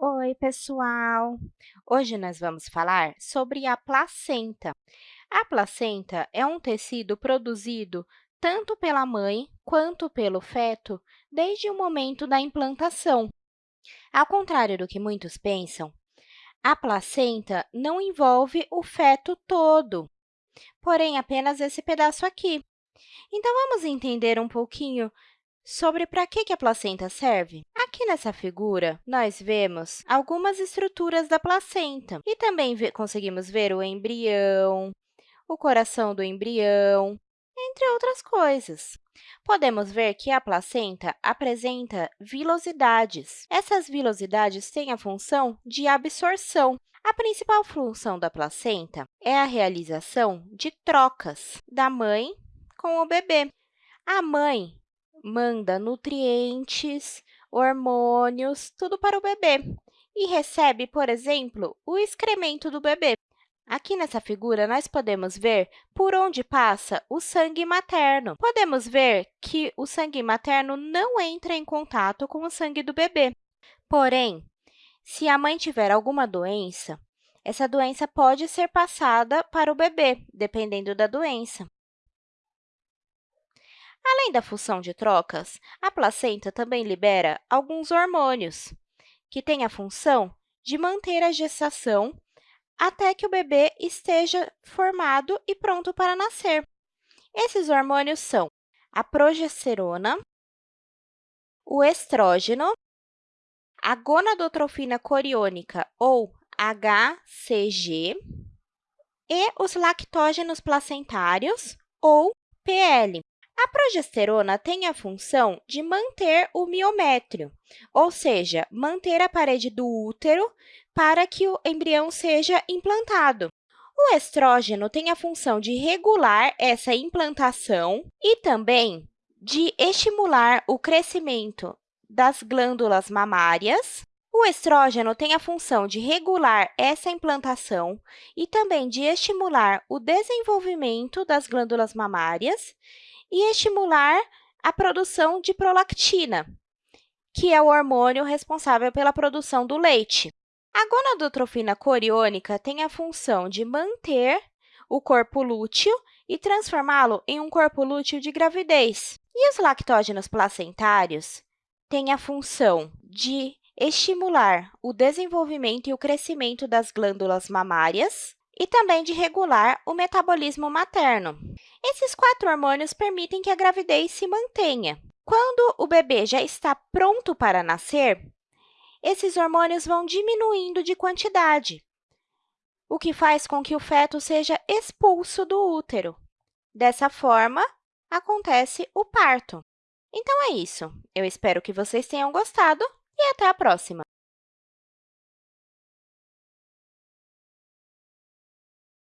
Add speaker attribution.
Speaker 1: Oi, pessoal! Hoje nós vamos falar sobre a placenta. A placenta é um tecido produzido tanto pela mãe quanto pelo feto desde o momento da implantação. Ao contrário do que muitos pensam, a placenta não envolve o feto todo, porém apenas esse pedaço aqui. Então, vamos entender um pouquinho sobre para que, a placenta serve? Aqui nessa figura, nós vemos algumas estruturas da placenta e também conseguimos ver o embrião, o coração do embrião, entre outras coisas. Podemos ver que a placenta apresenta vilosidades. Essas vilosidades têm a função de absorção. A principal função da placenta é a realização de trocas da mãe com o bebê. A mãe manda nutrientes, hormônios, tudo para o bebê e recebe, por exemplo, o excremento do bebê. Aqui nessa figura, nós podemos ver por onde passa o sangue materno. Podemos ver que o sangue materno não entra em contato com o sangue do bebê. Porém, se a mãe tiver alguma doença, essa doença pode ser passada para o bebê, dependendo da doença. Além da função de trocas, a placenta também libera alguns hormônios, que têm a função de manter a gestação até que o bebê esteja formado e pronto para nascer. Esses hormônios são a progesterona, o estrógeno, a gonadotrofina coriônica, ou HCG, e os lactógenos placentários, ou PL. A progesterona tem a função de manter o miométrio, ou seja, manter a parede do útero para que o embrião seja implantado. O estrógeno tem a função de regular essa implantação e também de estimular o crescimento das glândulas mamárias. O estrógeno tem a função de regular essa implantação e também de estimular o desenvolvimento das glândulas mamárias e estimular a produção de prolactina, que é o hormônio responsável pela produção do leite. A gonadotrofina coriônica tem a função de manter o corpo lúteo e transformá-lo em um corpo lúteo de gravidez. E os lactógenos placentários têm a função de estimular o desenvolvimento e o crescimento das glândulas mamárias e também de regular o metabolismo materno. Esses quatro hormônios permitem que a gravidez se mantenha. Quando o bebê já está pronto para nascer, esses hormônios vão diminuindo de quantidade, o que faz com que o feto seja expulso do útero. Dessa forma, acontece o parto. Então, é isso. Eu espero que vocês tenham gostado e até a próxima!